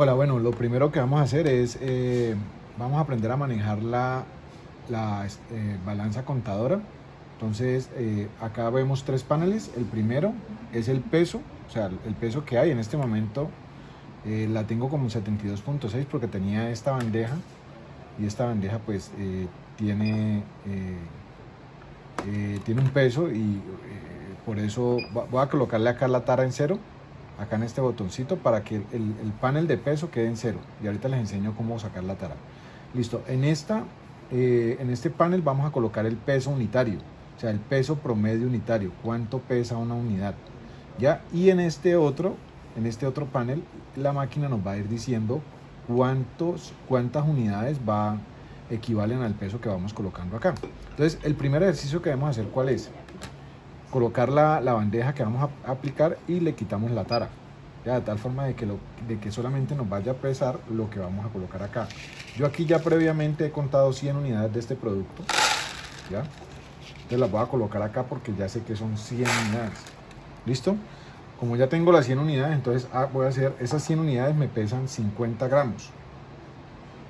Hola, bueno, lo primero que vamos a hacer es, eh, vamos a aprender a manejar la, la eh, balanza contadora. Entonces, eh, acá vemos tres paneles. El primero es el peso, o sea, el peso que hay en este momento. la tengo como 72.6 porque tenía esta bandeja y esta bandeja pues tiene, tiene un peso y por eso voy a colocarle acá la tara en cero acá en este botoncito para que el, panel de peso quede en cero. Y ahorita les enseño cómo sacar la tara. Listo, en, esta, eh, en este panel vamos a colocar el peso unitario, o sea, el peso promedio unitario, cuánto pesa una unidad. ¿ya? Y en este otro, en este otro panel, la máquina nos va a ir diciendo cuántos, cuántas unidades va equivalen al peso que vamos colocando acá. Entonces, el primer ejercicio que debemos hacer, ¿cuál es? Colocar la, bandeja que vamos a aplicar y le quitamos la tara. Ya, de tal forma de que, lo, de que solamente nos vaya a pesar lo que vamos a colocar acá. Yo aquí ya previamente he contado 100 unidades de este producto. ¿ya? Entonces las voy a colocar acá porque ya sé que son 100 unidades. ¿Listo? Como ya tengo las 100 unidades, entonces ah, voy a hacer, esas 100 unidades me pesan 50 gramos.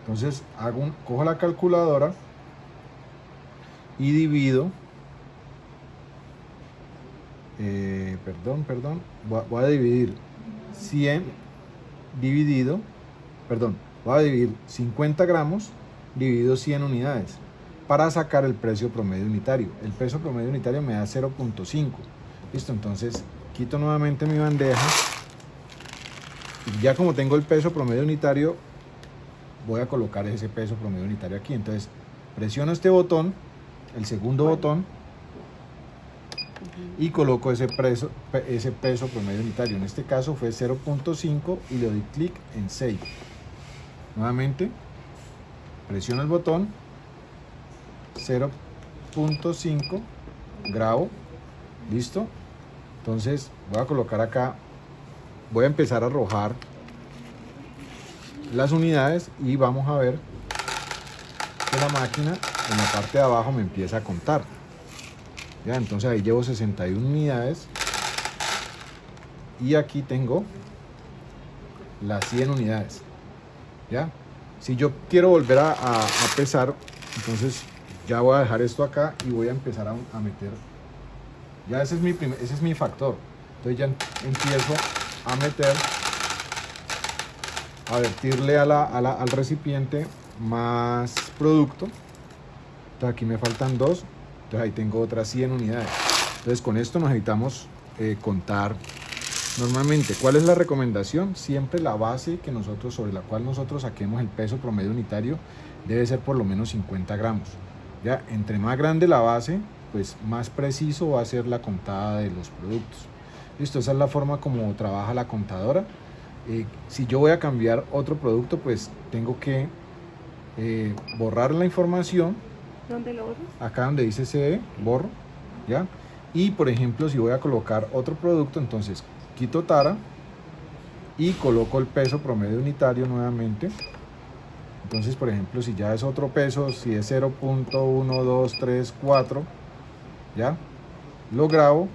Entonces hago cojo la calculadora y divido eh, perdón, perdón, voy a, dividir 100 dividido, perdón, voy a dividir 50 gramos dividido 100 unidades para sacar el precio promedio unitario. El peso promedio unitario me da 0.5. Listo, entonces quito nuevamente mi bandeja. Y ya como tengo el peso promedio unitario, voy a colocar ese peso promedio unitario aquí. Entonces presiono este botón, el segundo botón, y coloco ese, peso, ese peso promedio unitario. En este caso fue 0.5 y le doy clic en Save. Nuevamente, presiono el botón, 0.5, grabo, listo. Entonces voy a colocar acá, voy a empezar a arrojar las unidades y vamos a ver que la máquina en la parte de abajo me empieza a contar entonces ahí llevo 61 unidades. Y aquí tengo las 100 unidades. Ya. Si yo quiero volver a, pesar entonces ya voy a dejar esto acá y voy a empezar a, meter. Ya ese es mi ese es mi factor. Entonces ya empiezo a meter a vertirle al recipiente más producto. Aquí me faltan dos entonces ahí tengo otras 100 unidades. Entonces con esto nos necesitamos eh, contar normalmente. ¿Cuál es la recomendación? Siempre la base que nosotros, sobre la cual nosotros saquemos el peso promedio unitario debe ser por lo menos 50 gramos. Ya, entre más grande la base, pues más preciso va a ser la contada de los productos. Listo, esa es la forma como trabaja la contadora. Eh, si yo voy a cambiar otro producto, pues tengo que eh, borrar la información ¿Dónde lo borro? Acá donde dice CE, borro, ¿ya? Y por ejemplo, si voy a colocar otro producto, entonces quito tara y coloco el peso promedio unitario nuevamente. Entonces, por ejemplo, si ya es otro peso, si es 0.1234, ¿ya? Lo grabo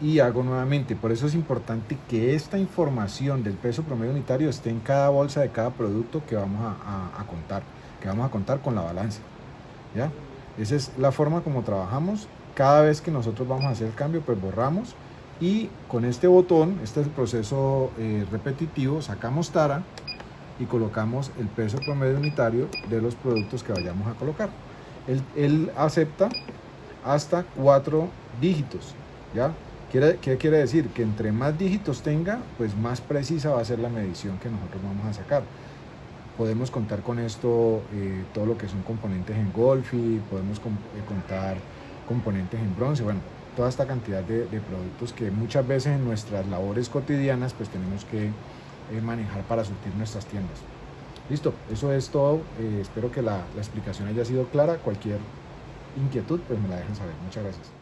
y hago nuevamente. Por eso es importante que esta información del peso promedio unitario esté en cada bolsa de cada producto que vamos a, a contar, que vamos a contar con la balanza, ¿ya? Esa es la forma como trabajamos. Cada vez que nosotros vamos a hacer el cambio, pues borramos. Y con este botón, este es el proceso eh, repetitivo, sacamos tara y colocamos el peso promedio unitario de los productos que vayamos a colocar. Él, acepta hasta cuatro dígitos, ¿ya? ¿Qué quiere decir? Que entre más dígitos tenga, pues más precisa va a ser la medición que nosotros vamos a sacar podemos contar con esto eh, todo lo que son componentes en Golfi, podemos eh, contar componentes en bronce, bueno, toda esta cantidad de, productos que muchas veces en nuestras labores cotidianas pues tenemos que eh, manejar para surtir nuestras tiendas. Listo, eso es todo, espero que la, la explicación haya sido clara, cualquier inquietud pues me la dejen saber, muchas gracias.